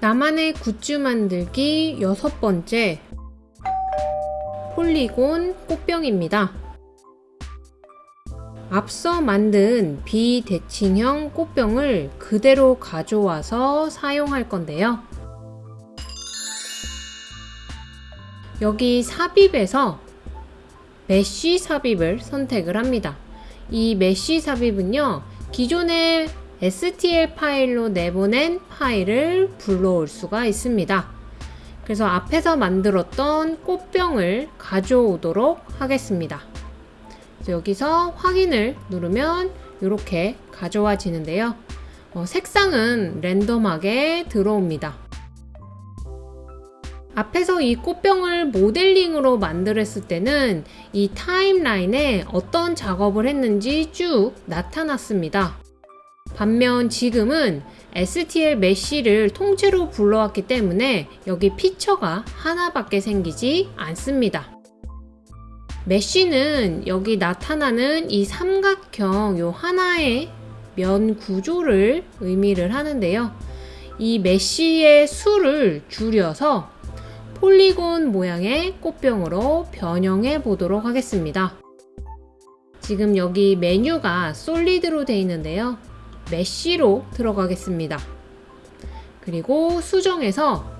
나만의 굿즈 만들기 여섯 번째 polygon 꽃병입니다. 앞서 만든 비대칭형 꽃병을 그대로 가져와서 사용할 건데요. 여기 삽입에서 mesh 삽입을 선택을 합니다. 이 mesh 삽입은요, 기존의 STL 파일로 내보낸 파일을 불러올 수가 있습니다. 그래서 앞에서 만들었던 꽃병을 가져오도록 하겠습니다. 여기서 확인을 누르면 이렇게 가져와지는데요. 어, 색상은 랜덤하게 들어옵니다. 앞에서 이 꽃병을 모델링으로 만들었을 때는 이 타임라인에 어떤 작업을 했는지 쭉 나타났습니다. 반면 지금은 STL 메쉬를 통째로 불러왔기 때문에 여기 피처가 하나밖에 생기지 않습니다. 메쉬는 여기 나타나는 이 삼각형 요 하나의 면 구조를 의미를 하는데요. 이 메쉬의 수를 줄여서 폴리곤 모양의 꽃병으로 변형해 보도록 하겠습니다. 지금 여기 메뉴가 솔리드로 되어 있는데요. 메쉬로 들어가겠습니다. 그리고 수정에서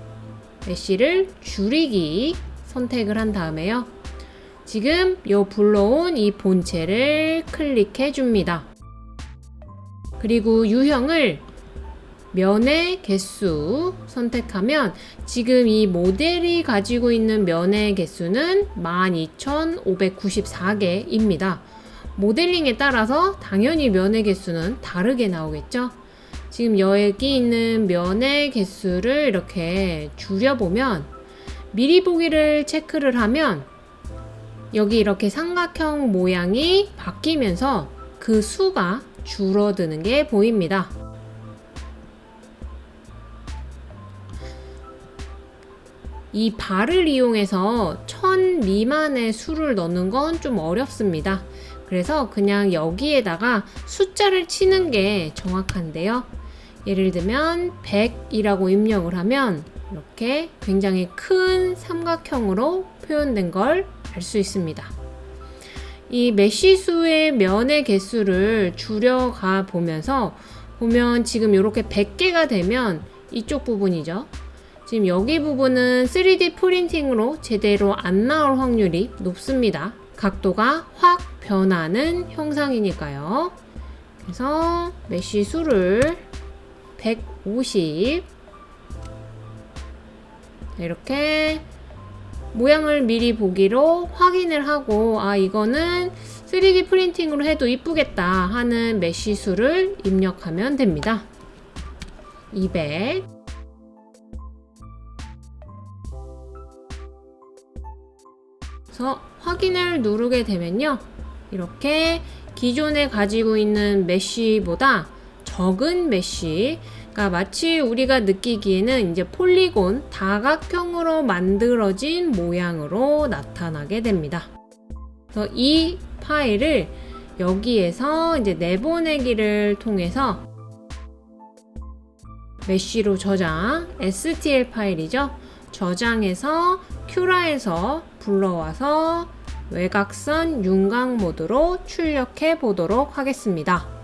메쉬를 줄이기 선택을 한 다음에요. 지금 요 불러온 이 본체를 클릭해 줍니다. 그리고 유형을 면의 개수 선택하면 지금 이 모델이 가지고 있는 면의 개수는 12,594개입니다. 모델링에 따라서 당연히 면의 개수는 다르게 나오겠죠? 지금 여기 있는 면의 개수를 이렇게 줄여보면 미리 보기를 체크를 하면 여기 이렇게 삼각형 모양이 바뀌면서 그 수가 줄어드는 게 보입니다. 이 발을 이용해서 천 미만의 수를 넣는 건 좀 어렵습니다. 그래서 그냥 여기에다가 숫자를 치는 게 정확한데요. 예를 들면 100이라고 입력을 하면 이렇게 굉장히 큰 삼각형으로 표현된 걸 알 수 있습니다. 이 mesh 수의 면의 개수를 줄여가 보면서 보면 지금 이렇게 100개가 되면 이쪽 부분이죠. 지금 여기 부분은 3D 프린팅으로 제대로 안 나올 확률이 높습니다. 각도가 확 변하는 형상이니까요. 그래서 mesh 수를 150 이렇게 모양을 미리 보기로 확인을 하고 아 이거는 3D 프린팅으로 해도 이쁘겠다 하는 mesh 수를 입력하면 됩니다. 200 그래서 확인을 누르게 되면요. 이렇게 기존에 가지고 있는 mesh보다 적은 mesh 그러니까 마치 우리가 느끼기에는 이제 polygon 다각형으로 만들어진 모양으로 나타나게 됩니다. 그래서 이 파일을 여기에서 이제 내보내기를 통해서 메쉬로 저장 STL 파일이죠. 저장해서 큐라에서 불러와서 외곽선 윤곽 모드로 출력해 보도록 하겠습니다.